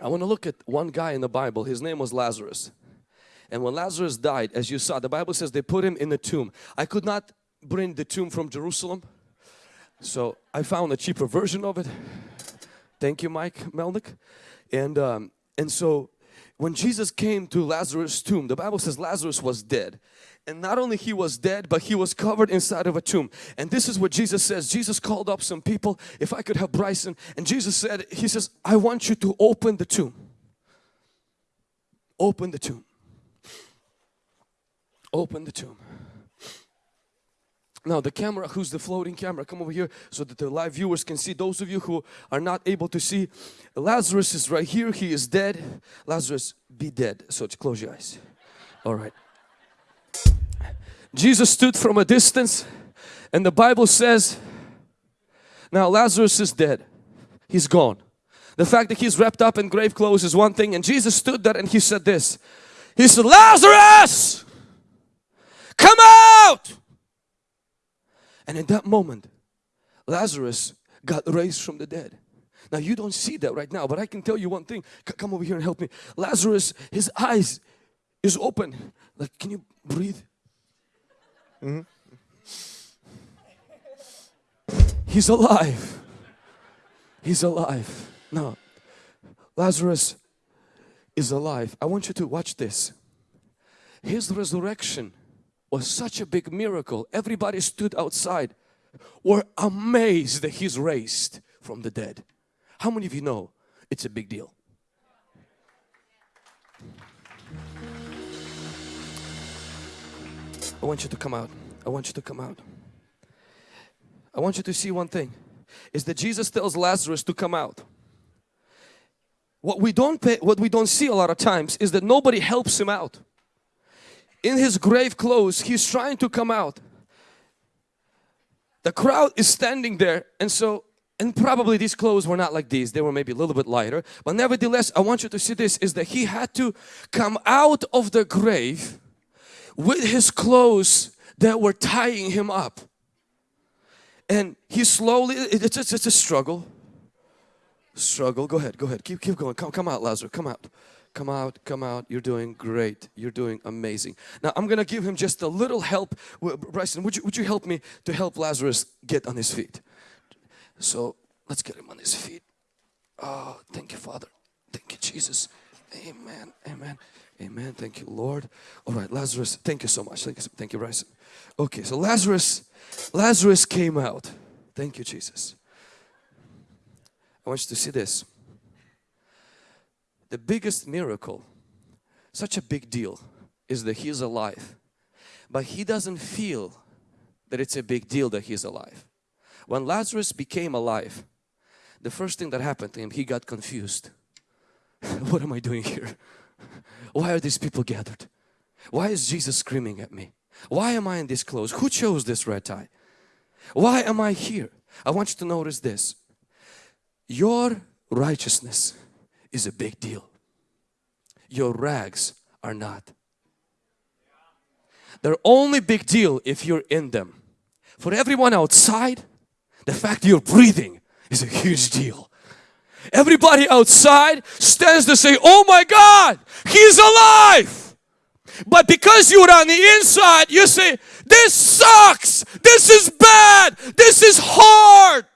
I want to look at one guy in the Bible. His name was Lazarus. And when Lazarus died, as you saw, the Bible says they put him in the tomb. I could not bring the tomb from Jerusalem. So I found a cheaper version of it. Thank you, Mike Melnick. And, um, and so when Jesus came to Lazarus' tomb, the Bible says Lazarus was dead. And not only he was dead, but he was covered inside of a tomb. And this is what Jesus says. Jesus called up some people, if I could have Bryson. And Jesus said, he says, I want you to open the tomb. Open the tomb. Open the tomb. Now the camera, who's the floating camera, come over here so that the live viewers can see. Those of you who are not able to see, Lazarus is right here. He is dead. Lazarus, be dead. So close your eyes. All right. Jesus stood from a distance and the Bible says, now Lazarus is dead. He's gone. The fact that he's wrapped up in grave clothes is one thing and Jesus stood there and he said this. He said, Lazarus, come out! And in that moment, Lazarus got raised from the dead. Now you don't see that right now, but I can tell you one thing. C come over here and help me. Lazarus, his eyes is open. Like, can you breathe? Mm -hmm. He's alive. He's alive. Now, Lazarus is alive. I want you to watch this. His resurrection was such a big miracle. Everybody stood outside, were amazed that he's raised from the dead. How many of you know it's a big deal? I want you to come out. I want you to come out. I want you to see one thing is that Jesus tells Lazarus to come out. What we don't pay, what we don't see a lot of times is that nobody helps him out in his grave clothes he's trying to come out. The crowd is standing there and so and probably these clothes were not like these. They were maybe a little bit lighter. But nevertheless I want you to see this is that he had to come out of the grave with his clothes that were tying him up. And he slowly it's, it's, a struggle. Struggle. Go ahead go ahead. Keep keep going. Come come out Lazarus. Come out come out, come out, you're doing great, you're doing amazing. Now I'm gonna give him just a little help. Bryson, would you, would you help me to help Lazarus get on his feet? So let's get him on his feet. Oh, thank you Father, thank you Jesus. Amen, amen, amen, thank you Lord. All right, Lazarus, thank you so much. Thank you, thank you Bryson. Okay, so Lazarus, Lazarus came out. Thank you Jesus. I want you to see this the biggest miracle, such a big deal, is that he's alive. But he doesn't feel that it's a big deal that he's alive. When Lazarus became alive, the first thing that happened to him, he got confused. what am I doing here? Why are these people gathered? Why is Jesus screaming at me? Why am I in this clothes? Who chose this red tie? Why am I here? I want you to notice this. Your righteousness is a big deal. Your rags are not. They're only big deal if you're in them. For everyone outside, the fact you're breathing is a huge deal. Everybody outside stands to say, oh my God, He's alive. But because you're on the inside, you say, this sucks, this is bad, this is hard.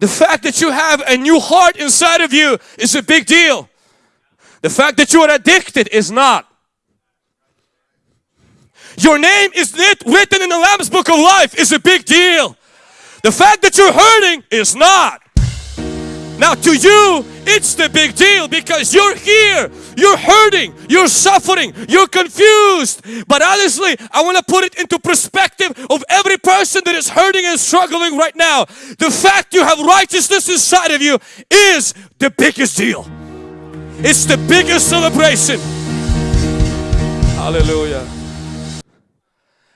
The fact that you have a new heart inside of you is a big deal. The fact that you are addicted is not. Your name is written in the Lamb's Book of Life is a big deal. The fact that you're hurting is not. Now to you, it's the big deal because you're here, you're hurting, you're suffering, you're confused. But honestly, I want to put it into perspective of every person that is hurting and struggling right now. The fact you have righteousness inside of you is the biggest deal. It's the biggest celebration. Hallelujah.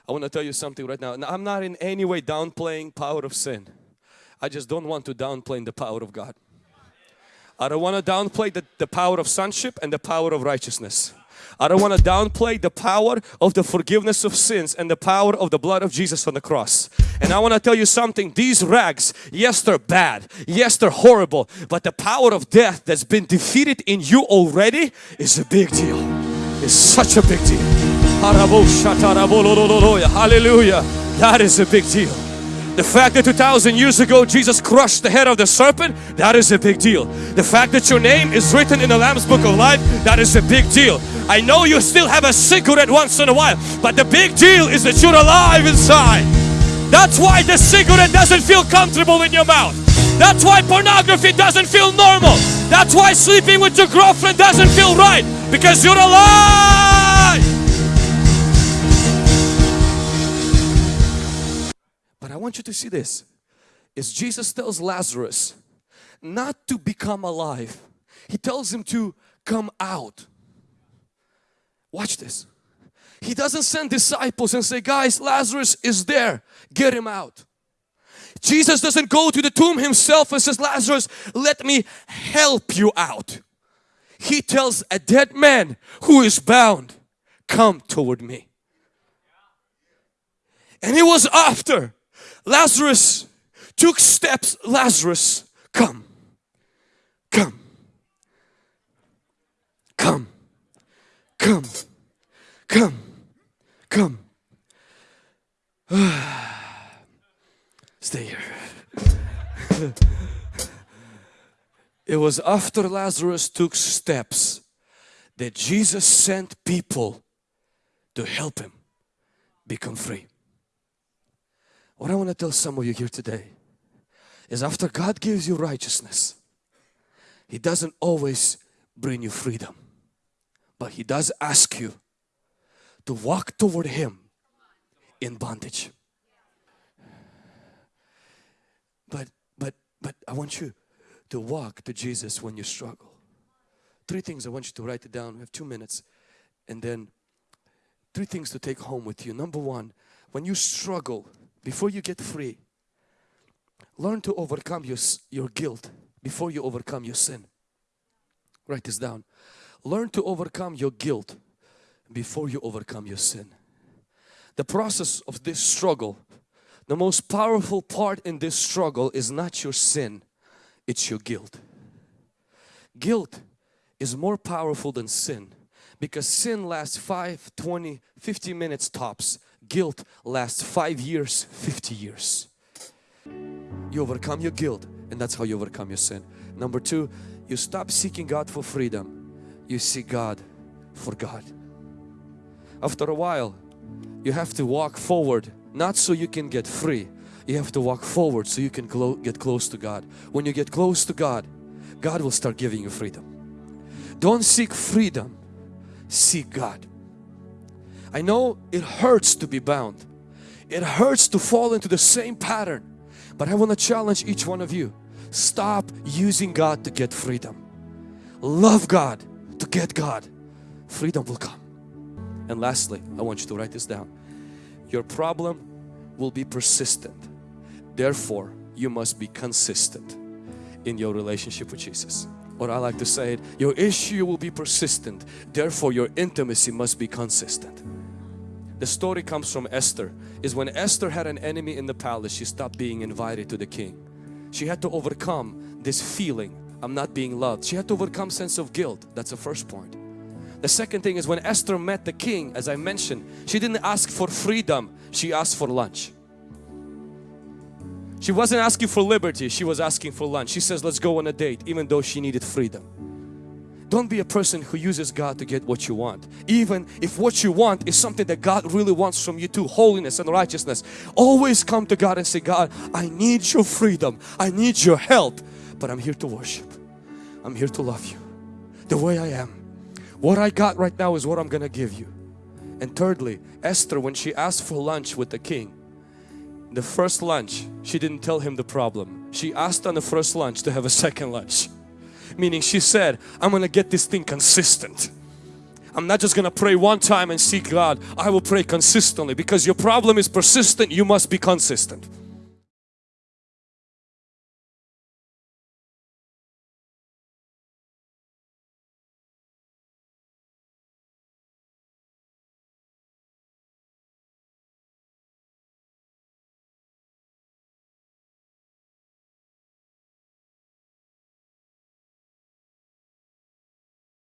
I want to tell you something right now. now. I'm not in any way downplaying power of sin. I just don't want to downplay the power of God. I don't want to downplay the, the power of sonship and the power of righteousness. I don't want to downplay the power of the forgiveness of sins and the power of the blood of Jesus on the cross. And I want to tell you something, these rags, yes they're bad, yes they're horrible, but the power of death that's been defeated in you already is a big deal. It's such a big deal. Hallelujah. That is a big deal. The fact that 2,000 years ago Jesus crushed the head of the serpent, that is a big deal. The fact that your name is written in the Lamb's Book of Life, that is a big deal. I know you still have a cigarette once in a while, but the big deal is that you're alive inside. That's why the cigarette doesn't feel comfortable in your mouth. That's why pornography doesn't feel normal. That's why sleeping with your girlfriend doesn't feel right because you're alive. Want you to see this. Is Jesus tells Lazarus not to become alive. He tells him to come out. Watch this. He doesn't send disciples and say, guys, Lazarus is there. Get him out. Jesus doesn't go to the tomb himself and says, Lazarus, let me help you out. He tells a dead man who is bound, come toward me. And it was after Lazarus took steps. Lazarus, come, come, come, come, come, come. Stay here. it was after Lazarus took steps that Jesus sent people to help him become free. What I want to tell some of you here today is after God gives you righteousness, He doesn't always bring you freedom, but He does ask you to walk toward Him in bondage. But, but, but I want you to walk to Jesus when you struggle. Three things I want you to write it down. We have two minutes. And then three things to take home with you. Number one, when you struggle, before you get free, learn to overcome your, your guilt before you overcome your sin. Write this down. Learn to overcome your guilt before you overcome your sin. The process of this struggle, the most powerful part in this struggle is not your sin, it's your guilt. Guilt is more powerful than sin because sin lasts 5, 20, 50 minutes tops guilt lasts five years, 50 years. You overcome your guilt and that's how you overcome your sin. Number two, you stop seeking God for freedom. You seek God for God. After a while, you have to walk forward, not so you can get free. You have to walk forward so you can get close to God. When you get close to God, God will start giving you freedom. Don't seek freedom, seek God. I know it hurts to be bound. It hurts to fall into the same pattern. But I want to challenge each one of you. Stop using God to get freedom. Love God to get God. Freedom will come. And lastly, I want you to write this down. Your problem will be persistent. Therefore, you must be consistent in your relationship with Jesus. Or I like to say it, your issue will be persistent. Therefore, your intimacy must be consistent. The story comes from Esther. Is when Esther had an enemy in the palace, she stopped being invited to the king. She had to overcome this feeling, I'm not being loved. She had to overcome sense of guilt. That's the first point. The second thing is when Esther met the king, as I mentioned, she didn't ask for freedom, she asked for lunch. She wasn't asking for liberty, she was asking for lunch. She says, let's go on a date, even though she needed freedom. Don't be a person who uses God to get what you want. Even if what you want is something that God really wants from you too, holiness and righteousness. Always come to God and say, God, I need your freedom. I need your help. But I'm here to worship. I'm here to love you the way I am. What I got right now is what I'm gonna give you. And thirdly, Esther, when she asked for lunch with the king, the first lunch, she didn't tell him the problem. She asked on the first lunch to have a second lunch meaning she said I'm gonna get this thing consistent. I'm not just gonna pray one time and seek God. I will pray consistently. Because your problem is persistent you must be consistent